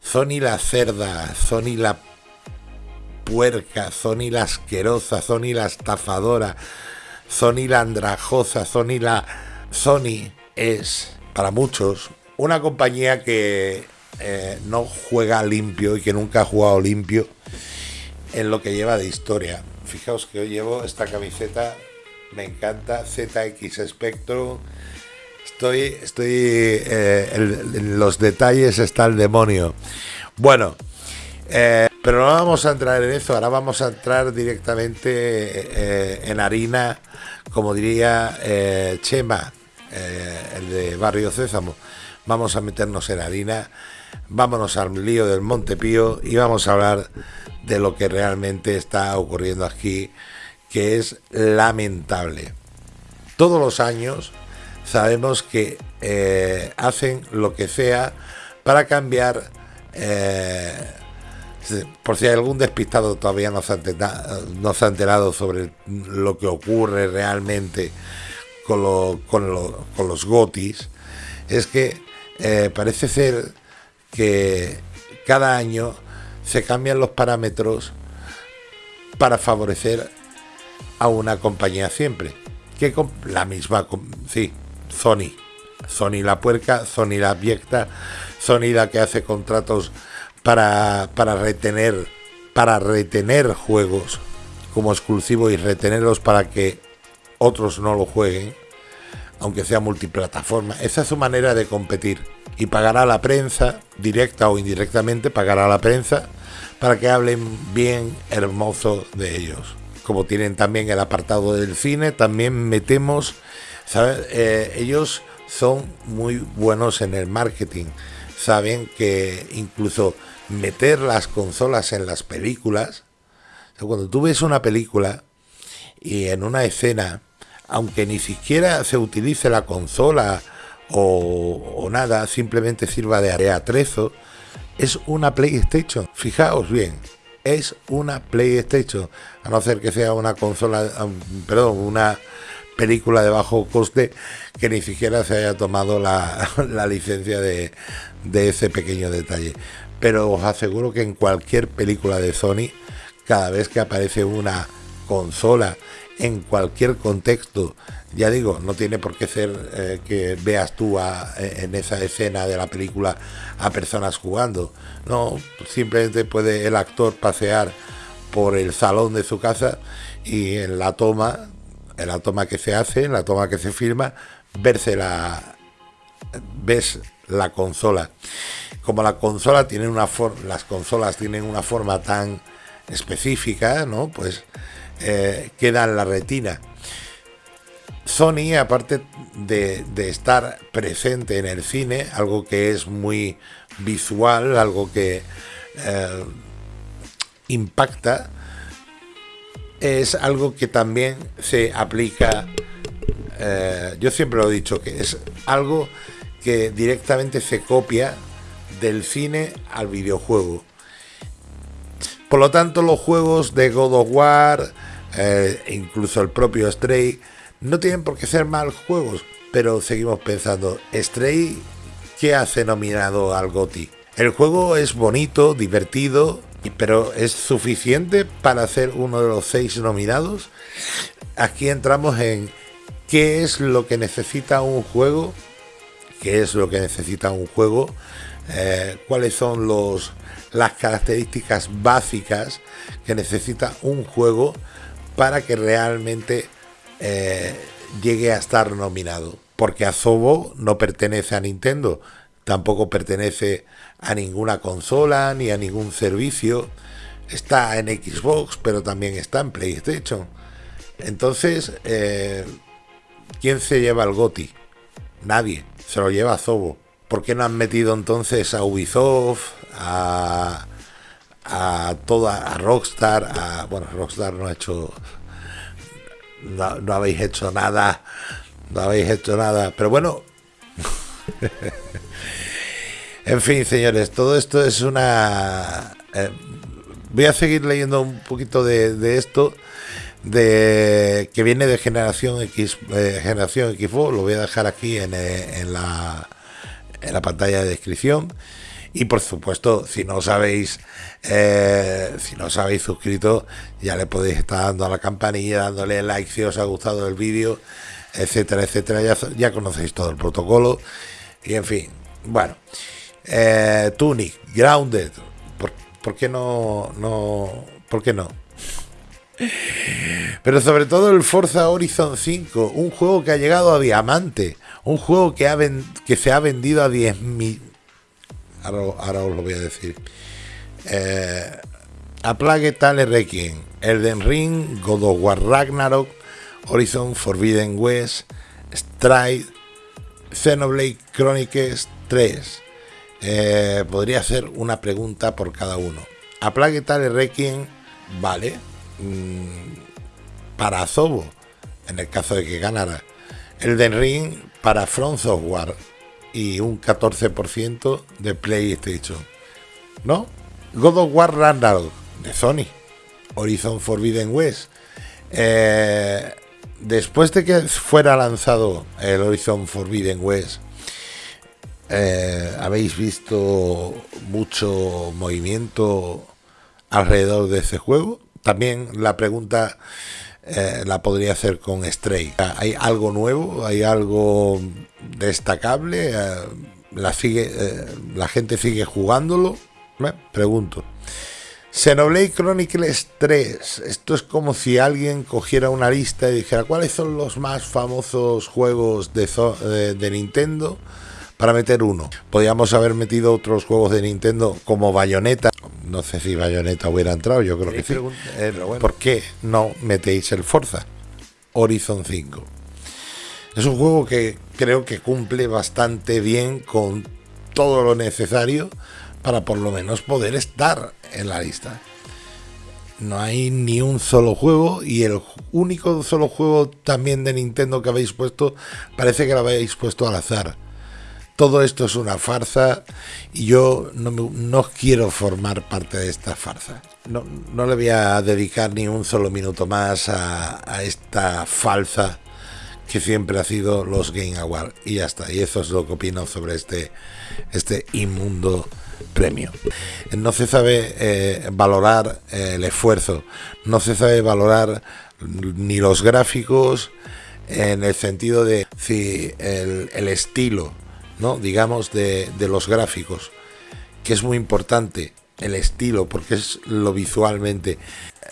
Sony la cerda, Sony la puerca, Sony la asquerosa, Sony la estafadora, Sony la andrajosa, Sony la... Sony es, para muchos, una compañía que eh, no juega limpio y que nunca ha jugado limpio en lo que lleva de historia. Fijaos que hoy llevo esta camiseta, me encanta, ZX Spectrum. Estoy, estoy eh, en, los detalles está el demonio. Bueno, eh, pero no vamos a entrar en eso, ahora vamos a entrar directamente eh, en harina, como diría Chema, el de Barrio Césamo. Vamos a meternos en harina, vámonos al lío del Montepío y vamos a hablar de lo que realmente está ocurriendo aquí, que es lamentable. Todos los años sabemos que eh, hacen lo que sea para cambiar, eh, por si algún despistado todavía no se, ha enterado, sobre lo que ocurre realmente con, los gotis, es que eh, parece ser que cada año se cambian los parámetros para favorecer a una compañía siempre. Que la misma, sí, Sony. Sony la puerca, Sony la abyecta, Sony la que hace contratos para, para retener para retener juegos como exclusivo y retenerlos para que otros no lo jueguen, aunque sea multiplataforma. Esa es su manera de competir. Y pagará a la prensa, directa o indirectamente, pagará la prensa para que hablen bien hermoso de ellos. Como tienen también el apartado del cine, también metemos, Eh, ellos son muy buenos en el marketing. Saben que incluso meter las consolas en las películas, cuando tú ves una película y en una escena, aunque ni siquiera se utilice la consola o, nada, simplemente sirva de atrezo, es una PlayStation. Fijaos bien, es una PlayStation. A no ser que sea una consola, perdón, una película de bajo coste que ni siquiera se haya tomado la, licencia de, ese pequeño detalle. Pero os aseguro que en cualquier película de Sony, cada vez que aparece una consola en cualquier contexto ya digo, no tiene por qué ser eh, que veas tú en esa escena de la película a personas jugando. No, simplemente puede el actor pasear por el salón de su casa y en la toma, la toma que se hace, la toma que se filma, verse la ves la consola. Como la consola tiene una forma, las consolas tienen una forma tan específica, ¿no? Pues eh, queda en la retina Sony, aparte de, estar presente en el cine, algo que es muy visual, algo que eh, impacta, es algo que también se aplica, eh, yo siempre lo he dicho, que es algo que directamente se copia del cine al videojuego. Por lo tanto, los juegos de God of War, eh, incluso el propio Stray, no tienen por qué ser mal juegos, pero seguimos pensando, Stray, ¿qué hace nominado al GOTI? El juego es bonito, divertido, pero ¿es suficiente para ser uno de los seis nominados? Aquí entramos en qué es lo que necesita un juego, qué es lo que necesita un juego, eh, cuáles son los, las características básicas que necesita un juego para que realmente eh, llegue a estar nominado. Porque Azobo no pertenece a Nintendo, tampoco pertenece a ninguna consola ni a ningún servicio. Está en Xbox, pero también está en PlayStation. Entonces, eh, ¿quién se lleva el GOTI? Nadie, se lo lleva Azobo. ¿Por qué no han metido entonces a Ubisoft, a, a toda, a Rockstar, a, bueno, Rockstar no ha hecho no, habéis hecho nada, no habéis hecho nada, pero bueno. en fin, señores, todo esto es una... Eh, voy a seguir leyendo un poquito de, esto, de que viene de generación X, eh, generación Xbox, lo voy a dejar aquí en, eh, en, la, en la pantalla de descripción. Y por supuesto, si no os habéis, eh, si no os habéis suscrito, ya le podéis estar dando a la campanilla, dándole like si os ha gustado el vídeo, etcétera, etcétera. Ya conocéis todo el protocolo. Y en fin, bueno. Eh, Tunic, Grounded. ¿Por, ¿Por, qué no, no? ¿Por qué no? Pero sobre todo el Forza Horizon 5, un juego que ha llegado a diamante, un juego que, ha que se ha vendido a 10.000... Ahora, os lo voy a decir. Eh, a Plague Tale Requiem, Elden Ring, God of War Ragnarok, Horizon Forbidden West, Stride, Xenoblade Chronicles 3. Eh, podría hacer una pregunta por cada uno. A Plague Tale Requiem, vale, Mm, para Zobo, en el caso de que ganara. El de Ring para Front Software y un 14% de PlayStation. ¿No? God of War Ragnarok de Sony. Horizon Forbidden West. Eh, después de que fuera lanzado el Horizon Forbidden West, eh, habéis visto mucho movimiento alrededor de ese juego. También la pregunta eh, la podría hacer con Stray. ¿Hay algo nuevo? ¿Hay algo destacable? Eh, ¿La, sigue, ¿La gente sigue jugándolo? pregunto. Xenoblade Chronicles 3. Esto es como si alguien cogiera una lista y dijera cuáles son los más famosos juegos de, de Nintendo para meter uno. Podríamos haber metido otros juegos de Nintendo como Bayonetta, no sé si Bayonetta hubiera entrado, yo creo que sí. Eh, ¿Por qué no metéis el Forza Horizon 5? Es un juego que creo que cumple bastante bien con todo lo necesario para por lo menos poder estar en la lista. No hay ni un solo juego y el único solo juego también de Nintendo que habéis puesto parece que lo habéis puesto al azar todo esto es una farsa y yo no, quiero formar parte de esta farsa. No, le voy a dedicar ni un solo minuto más a, esta falsa que siempre ha sido los Game Awards. Y ya está. Y eso es lo que opino sobre este, este inmundo premio. No se sabe eh, valorar eh, el esfuerzo, no se sabe valorar ni los gráficos en el sentido de si el, el estilo ¿no? digamos, de, los gráficos, que es muy importante, el estilo, porque es lo visualmente.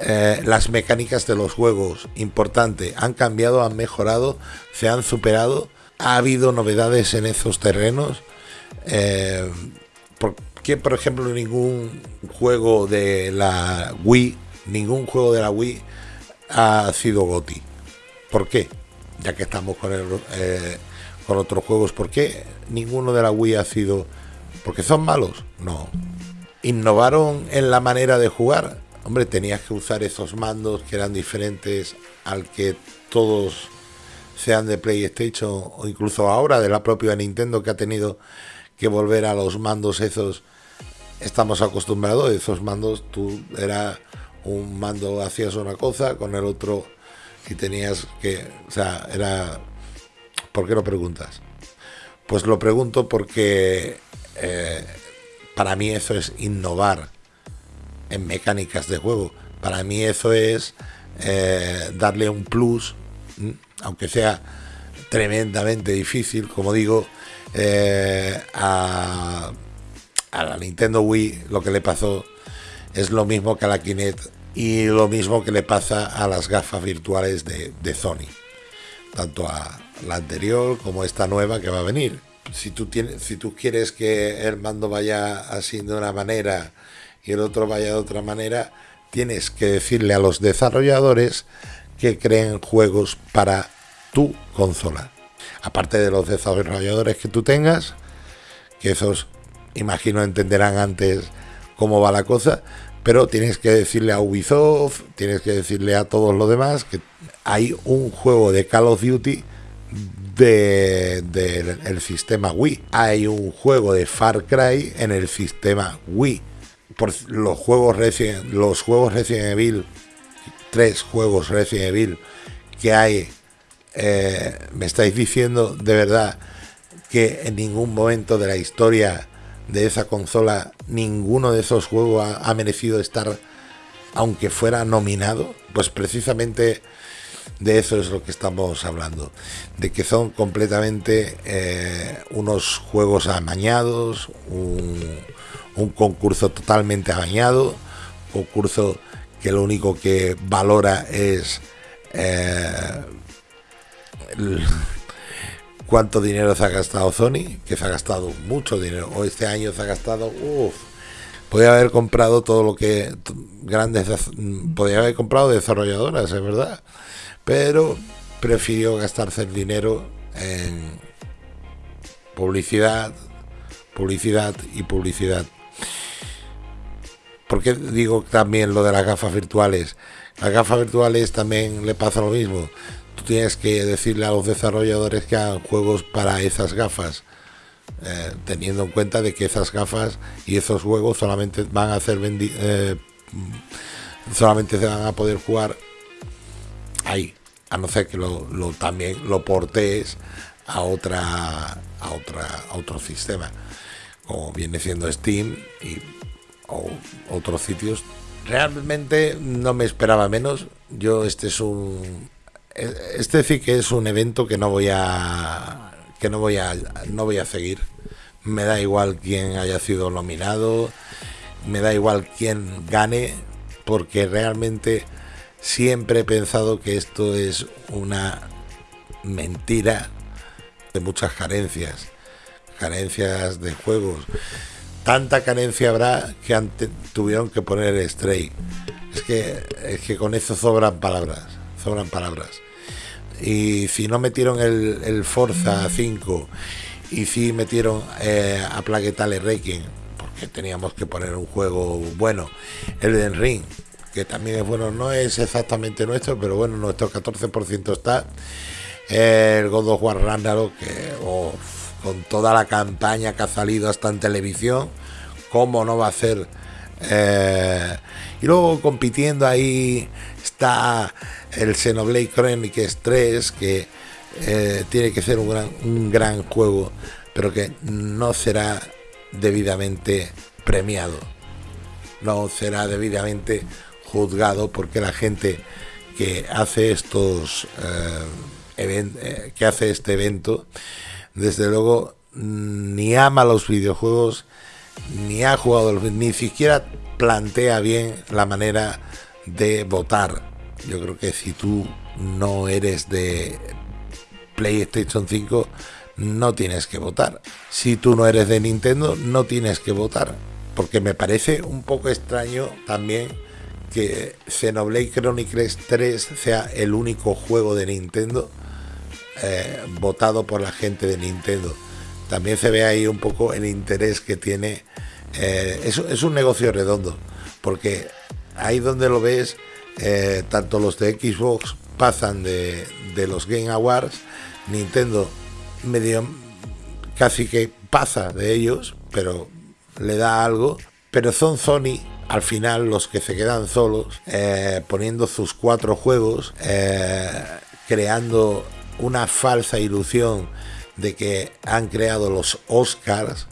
Eh, las mecánicas de los juegos, importante, han cambiado, han mejorado, se han superado. Ha habido novedades en esos terrenos. Eh, porque, por ejemplo, ningún juego de la Wii, ningún juego de la Wii ha sido GOTI? ¿Por qué? Ya que estamos con el, eh, con otros juegos. ¿Por qué ninguno de la Wii ha sido... porque son malos? No. ¿Innovaron en la manera de jugar? Hombre, tenías que usar esos mandos que eran diferentes al que todos sean de PlayStation o incluso ahora de la propia Nintendo que ha tenido que volver a los mandos esos. Estamos acostumbrados, esos mandos, tú era un mando hacías una cosa, con el otro y tenías que, o sea, era ¿Por qué lo preguntas? Pues lo pregunto porque eh, para mí eso es innovar en mecánicas de juego. Para mí eso es eh, darle un plus, aunque sea tremendamente difícil, como digo, eh, a, la Nintendo Wii lo que le pasó es lo mismo que a la Kinect y lo mismo que le pasa a las gafas virtuales de, de Sony, tanto a, la anterior como esta nueva que va a venir. Si tú, tienes, si tú quieres que el mando vaya así de una manera y el otro vaya de otra manera, tienes que decirle a los desarrolladores que creen juegos para tu consola. Aparte de los desarrolladores que tú tengas, que esos imagino entenderán antes cómo va la cosa, pero tienes que decirle a Ubisoft, tienes que decirle a todos los demás que hay un juego de Call of Duty del de, el sistema Wii. Hay un juego de Far Cry en el sistema Wii. Por los juegos Resident, los juegos Resident Evil, tres juegos Resident Evil que hay, eh, me estáis diciendo de verdad que en ningún momento de la historia de esa consola, ninguno de esos juegos ha, merecido estar, aunque fuera nominado, pues precisamente de eso es lo que estamos hablando, de que son completamente eh, unos juegos amañados, un, concurso totalmente amañado, concurso que lo único que valora es eh, cuánto dinero se ha gastado Sony, que se ha gastado mucho dinero, o este año se ha gastado, uff, podría haber comprado todo lo que grandes, podría haber comprado desarrolladoras, es verdad, pero prefirió gastarse el dinero en publicidad, publicidad y publicidad. ¿Por qué digo también lo de las gafas virtuales? Las gafas virtuales también le pasa lo mismo tienes que decirle a los desarrolladores que hagan juegos para esas gafas, eh, teniendo en cuenta de que esas gafas y esos juegos solamente van a ser eh, solamente se van a poder jugar ahí, a no ser que lo, también lo portees a otra a otra a otro sistema, como viene siendo Steam y otros sitios. Realmente no me esperaba menos. Yo este es un este sí que es un evento que no voy a que no voy a no voy a seguir. Me da igual quién haya sido nominado, me da igual quién gane, porque realmente siempre he pensado que esto es una mentira de muchas carencias, carencias de juegos. Tanta carencia habrá que antes tuvieron que poner Stray. Es que, es que con eso sobran palabras, sobran palabras y si no metieron el, el Forza 5 y si metieron eh, a Plaguetale Requiem porque teníamos que poner un juego bueno. El Den Ring que también es bueno no es exactamente nuestro pero bueno nuestro 14% está. El God of War Ragnarok que con toda la campaña que ha salido hasta en televisión cómo no va a ser eh, y luego compitiendo ahí está el Xenoblade Chronicles 3, que eh, tiene que ser un gran, un gran juego, pero que no será debidamente premiado, no será debidamente juzgado porque la gente que hace estos eh, que hace este evento desde luego ni ama los videojuegos ni ha jugado ni siquiera plantea bien la manera de votar yo creo que si tú no eres de PlayStation 5, no tienes que votar. Si tú no eres de Nintendo, no tienes que votar. Porque me parece un poco extraño también que Xenoblade Chronicles 3 sea el único juego de Nintendo eh, votado por la gente de Nintendo. También se ve ahí un poco el interés que tiene. Eh, es un negocio redondo, porque ahí donde lo ves eh, tanto los de Xbox pasan de, los Game Awards, Nintendo medio casi que pasa de ellos, pero le da algo, pero son Sony al final los que se quedan solos, eh, poniendo sus cuatro juegos, creando una falsa ilusión de que han creado los Oscars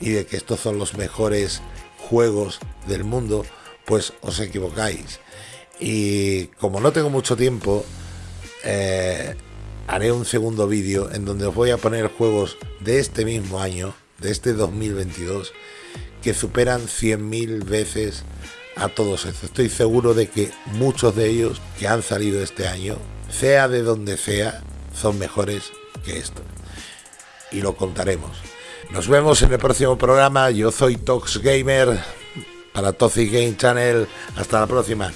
y de que estos son los mejores juegos del mundo, pues os equivocáis. Y como no tengo mucho tiempo, eh, haré un segundo vídeo en donde os voy a poner juegos de este mismo año, de este 2022, que superan 100.000 veces a todos estos. Estoy seguro de que muchos de ellos que han salido este año, sea de donde sea, son mejores que esto. Y lo contaremos. Nos vemos en el próximo programa. Yo soy Tox Gamer para Toxic Game Channel. Hasta la próxima.